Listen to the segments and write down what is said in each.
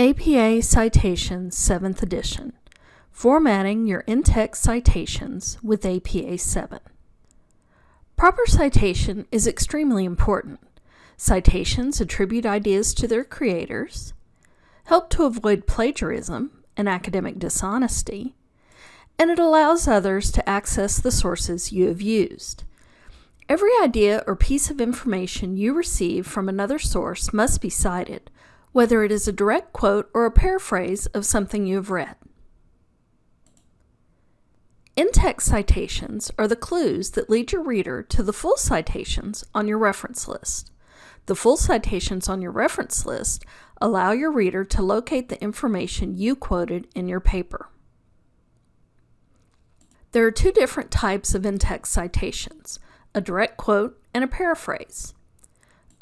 APA Citations 7th Edition Formatting Your in-text citations with APA 7 Proper citation is extremely important. Citations attribute ideas to their creators, help to avoid plagiarism and academic dishonesty, and it allows others to access the sources you have used. Every idea or piece of information you receive from another source must be cited, whether it is a direct quote or a paraphrase of something you have read. In-text citations are the clues that lead your reader to the full citations on your reference list. The full citations on your reference list allow your reader to locate the information you quoted in your paper. There are two different types of in-text citations, a direct quote and a paraphrase.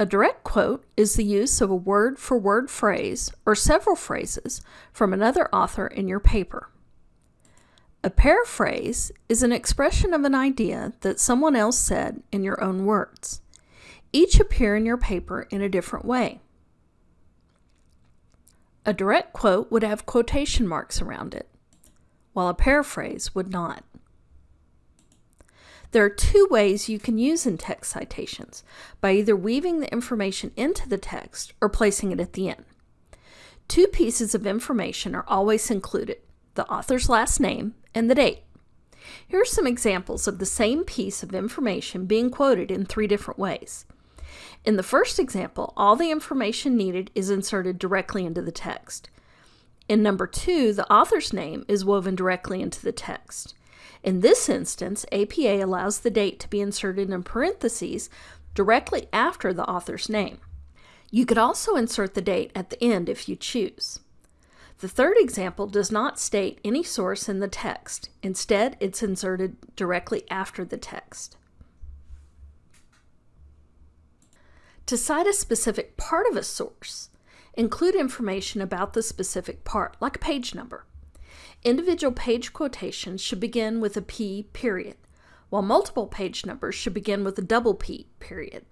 A direct quote is the use of a word-for-word phrase or several phrases from another author in your paper. A paraphrase is an expression of an idea that someone else said in your own words. Each appear in your paper in a different way. A direct quote would have quotation marks around it, while a paraphrase would not. There are two ways you can use in-text citations, by either weaving the information into the text or placing it at the end. Two pieces of information are always included, the author's last name and the date. Here are some examples of the same piece of information being quoted in three different ways. In the first example, all the information needed is inserted directly into the text. In number two, the author's name is woven directly into the text. In this instance, APA allows the date to be inserted in parentheses directly after the author's name. You could also insert the date at the end if you choose. The third example does not state any source in the text. Instead, it's inserted directly after the text. To cite a specific part of a source, include information about the specific part, like a page number. Individual page quotations should begin with a P period, while multiple page numbers should begin with a double P period.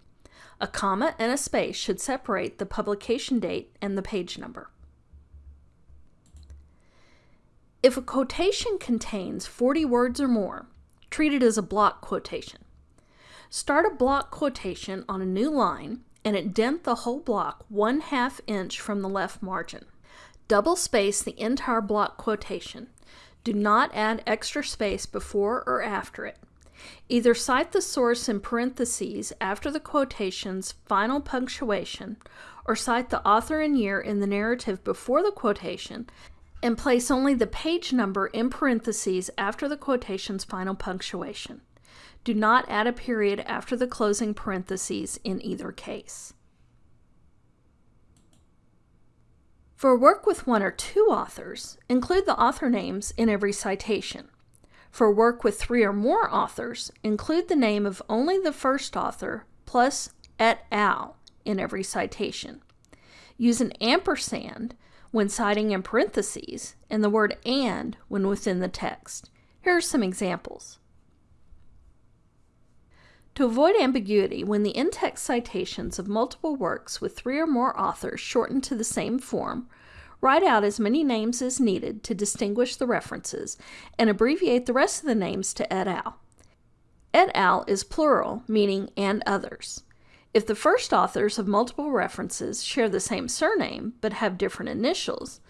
A comma and a space should separate the publication date and the page number. If a quotation contains 40 words or more, treat it as a block quotation. Start a block quotation on a new line and indent the whole block one half inch from the left margin. Double space the entire block quotation. Do not add extra space before or after it. Either cite the source in parentheses after the quotation's final punctuation, or cite the author and year in the narrative before the quotation, and place only the page number in parentheses after the quotation's final punctuation. Do not add a period after the closing parentheses in either case. For work with one or two authors, include the author names in every citation. For work with three or more authors, include the name of only the first author plus et al. in every citation. Use an ampersand when citing in parentheses and the word and when within the text. Here are some examples. To avoid ambiguity, when the in-text citations of multiple works with three or more authors shorten to the same form, write out as many names as needed to distinguish the references, and abbreviate the rest of the names to et al. Et al is plural, meaning and others. If the first authors of multiple references share the same surname but have different initials,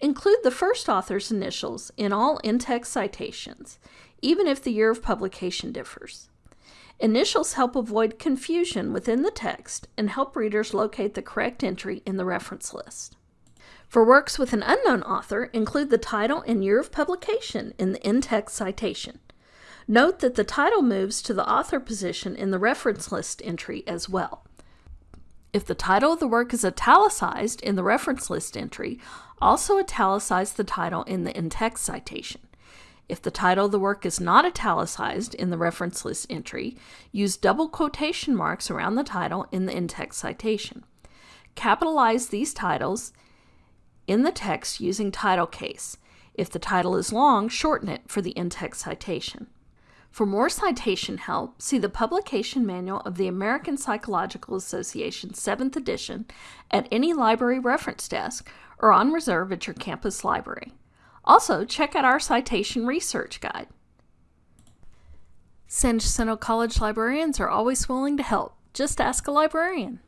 include the first author's initials in all in-text citations, even if the year of publication differs. Initials help avoid confusion within the text and help readers locate the correct entry in the reference list. For works with an unknown author, include the title and year of publication in the in-text citation. Note that the title moves to the author position in the reference list entry as well. If the title of the work is italicized in the reference list entry, also italicize the title in the in-text citation. If the title of the work is not italicized in the reference list entry, use double quotation marks around the title in the in-text citation. Capitalize these titles in the text using title case. If the title is long, shorten it for the in-text citation. For more citation help, see the publication manual of the American Psychological Association 7th edition at any library reference desk or on reserve at your campus library. Also, check out our citation research guide. San Jacinto College librarians are always willing to help. Just ask a librarian.